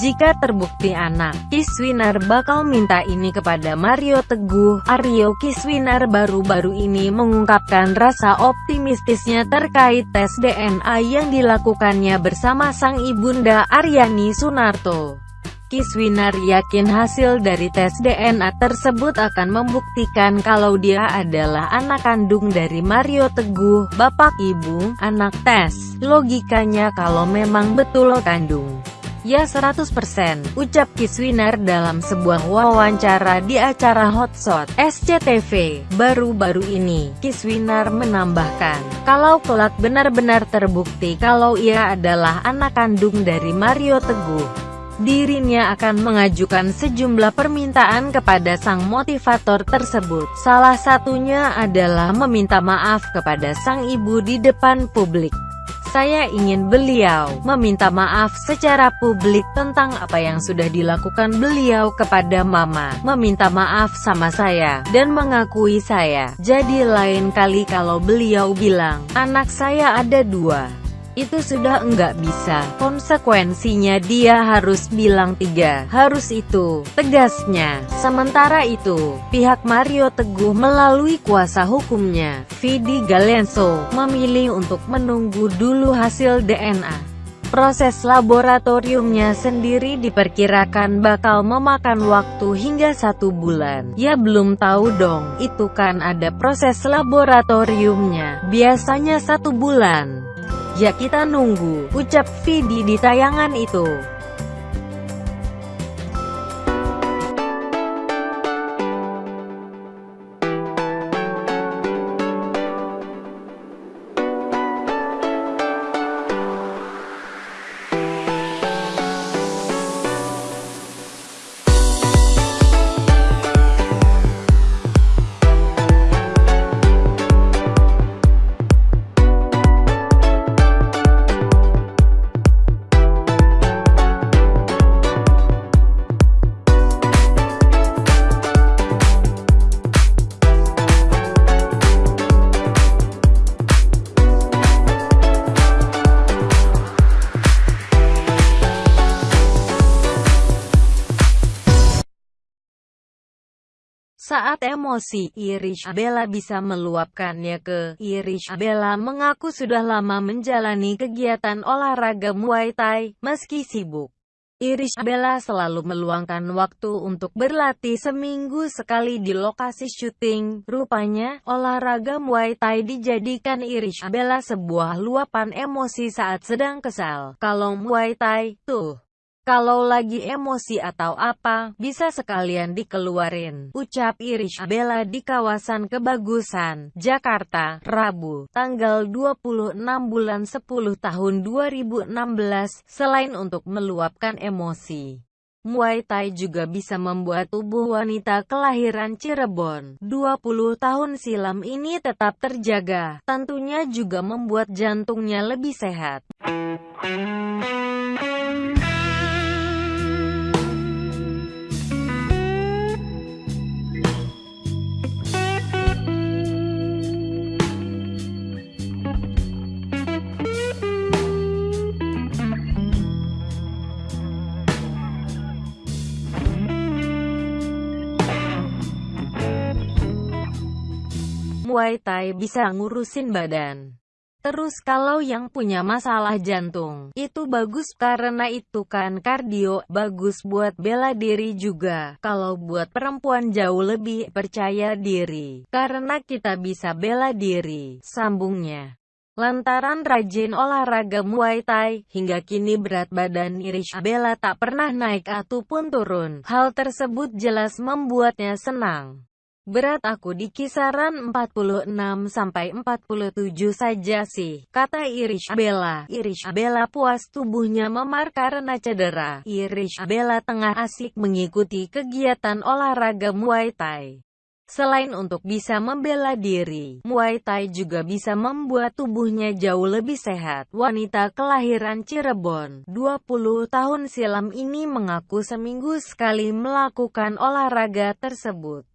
Jika terbukti anak Kiswinar bakal minta ini kepada Mario Teguh, Aryo Kiswinar baru-baru ini mengungkapkan rasa optimistisnya terkait tes DNA yang dilakukannya bersama sang ibunda Aryani Sunarto. Kiswinar yakin hasil dari tes DNA tersebut akan membuktikan kalau dia adalah anak kandung dari Mario Teguh, bapak ibu, anak tes. Logikanya kalau memang betul kandung. Ya 100%, ucap Kiswinar dalam sebuah wawancara di acara Hotshot SCTV. Baru-baru ini, Kiswinar menambahkan, kalau kelak benar-benar terbukti kalau ia adalah anak kandung dari Mario Teguh, dirinya akan mengajukan sejumlah permintaan kepada sang motivator tersebut. Salah satunya adalah meminta maaf kepada sang ibu di depan publik. Saya ingin beliau meminta maaf secara publik tentang apa yang sudah dilakukan beliau kepada mama, meminta maaf sama saya, dan mengakui saya. Jadi lain kali kalau beliau bilang, anak saya ada dua, itu sudah enggak bisa. Konsekuensinya dia harus bilang tiga, harus itu, tegasnya. Sementara itu, pihak Mario Teguh melalui kuasa hukumnya, Vidi Galenso, memilih untuk menunggu dulu hasil DNA. Proses laboratoriumnya sendiri diperkirakan bakal memakan waktu hingga satu bulan. Ya belum tahu dong, itu kan ada proses laboratoriumnya, biasanya satu bulan. Ya kita nunggu, ucap Vidi di tayangan itu. Saat emosi, Irish Bella bisa meluapkannya ke Irish Bella mengaku sudah lama menjalani kegiatan olahraga Muay Thai, meski sibuk. Irish Bella selalu meluangkan waktu untuk berlatih seminggu sekali di lokasi syuting. Rupanya, olahraga Muay Thai dijadikan Irish Bella sebuah luapan emosi saat sedang kesal. Kalau Muay Thai, tuh. Kalau lagi emosi atau apa, bisa sekalian dikeluarin. Ucap Irish Bella di kawasan Kebagusan, Jakarta, Rabu, tanggal 26 bulan 10 tahun 2016, selain untuk meluapkan emosi. Muay Thai juga bisa membuat tubuh wanita kelahiran Cirebon 20 tahun silam ini tetap terjaga. Tentunya juga membuat jantungnya lebih sehat. Muay Thai bisa ngurusin badan. Terus kalau yang punya masalah jantung, itu bagus karena itu kan kardio, bagus buat bela diri juga. Kalau buat perempuan jauh lebih percaya diri, karena kita bisa bela diri, sambungnya. Lantaran rajin olahraga Muay Thai, hingga kini berat badan Irish Bella tak pernah naik ataupun turun. Hal tersebut jelas membuatnya senang. Berat aku di kisaran 46-47 saja sih, kata Irish Bella. Irish Bella puas tubuhnya memar karena cedera. Irish Bella tengah asik mengikuti kegiatan olahraga Muay Thai. Selain untuk bisa membela diri, Muay Thai juga bisa membuat tubuhnya jauh lebih sehat. Wanita kelahiran Cirebon, 20 tahun silam ini mengaku seminggu sekali melakukan olahraga tersebut.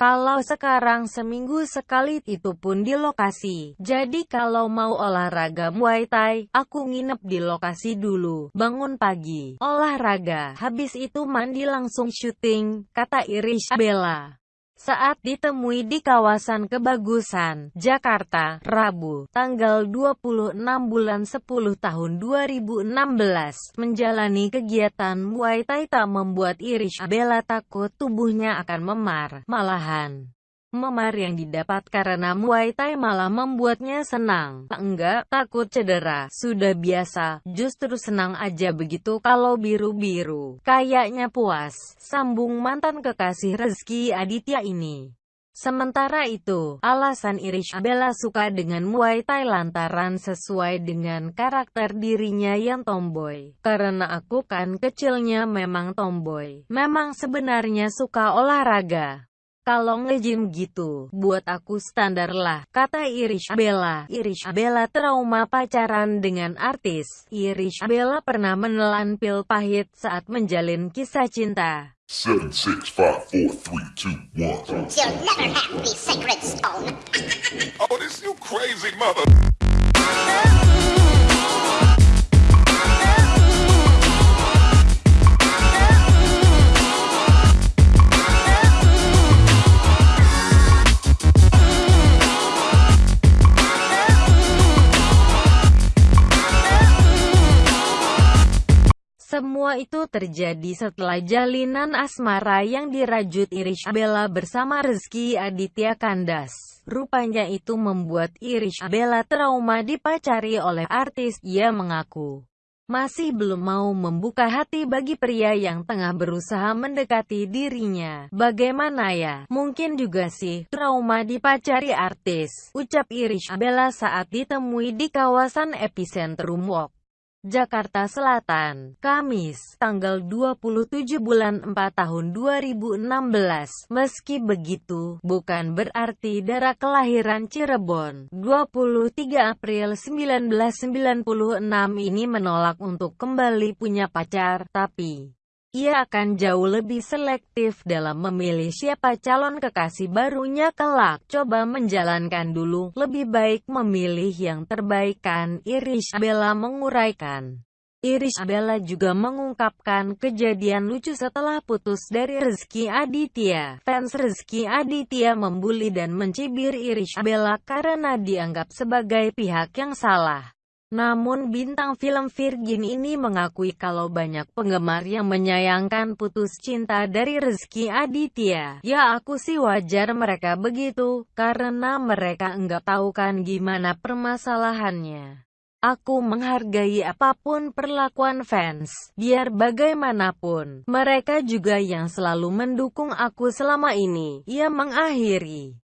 Kalau sekarang seminggu sekali itu pun di lokasi. Jadi kalau mau olahraga Muay Thai, aku nginep di lokasi dulu. Bangun pagi, olahraga, habis itu mandi langsung syuting, kata Irish Bella saat ditemui di kawasan Kebagusan, Jakarta, Rabu, tanggal 26 bulan 10 tahun 2016. Menjalani kegiatan Muay Thai tak membuat Irish Bella takut tubuhnya akan memar, malahan. Memar yang didapat karena Muay Thai malah membuatnya senang. Enggak, takut cedera. Sudah biasa, justru senang aja begitu kalau biru-biru. Kayaknya puas, sambung mantan kekasih Rezeki Aditya ini. Sementara itu, alasan Irish Bella suka dengan Muay Thai lantaran sesuai dengan karakter dirinya yang tomboy. Karena aku kan kecilnya memang tomboy. Memang sebenarnya suka olahraga. Kalau nge-gym gitu, buat aku standar lah, kata Irish Bella. Irish Bella trauma pacaran dengan artis. Irish Bella pernah menelan pil pahit saat menjalin kisah cinta. Seven, six, five, four, three, two, one. You'll never have the sacred stone. oh, this you crazy mother... Semua itu terjadi setelah jalinan asmara yang dirajut Irish Bella bersama Rizky Aditya Kandas. Rupanya itu membuat Irish Bella trauma dipacari oleh artis. Ia mengaku masih belum mau membuka hati bagi pria yang tengah berusaha mendekati dirinya. Bagaimana ya? Mungkin juga sih, trauma dipacari artis, ucap Irish Bella saat ditemui di kawasan epicentrum Walk. Jakarta Selatan, Kamis, tanggal 27 bulan 4 tahun 2016. Meski begitu, bukan berarti darah kelahiran Cirebon, 23 April 1996 ini menolak untuk kembali punya pacar, tapi ia akan jauh lebih selektif dalam memilih siapa calon kekasih barunya kelak. Coba menjalankan dulu, lebih baik memilih yang terbaik kan, Irish Bella menguraikan. Irish Bella juga mengungkapkan kejadian lucu setelah putus dari Rezeki Aditya. Fans Rezeki Aditya membuli dan mencibir Irish Bella karena dianggap sebagai pihak yang salah. Namun bintang film Virgin ini mengakui kalau banyak penggemar yang menyayangkan putus cinta dari Rezeki Aditya. Ya aku sih wajar mereka begitu, karena mereka enggak tahu kan gimana permasalahannya. Aku menghargai apa pun perlakuan fans, biar bagaimanapun, mereka juga yang selalu mendukung aku selama ini. Ia mengakhiri.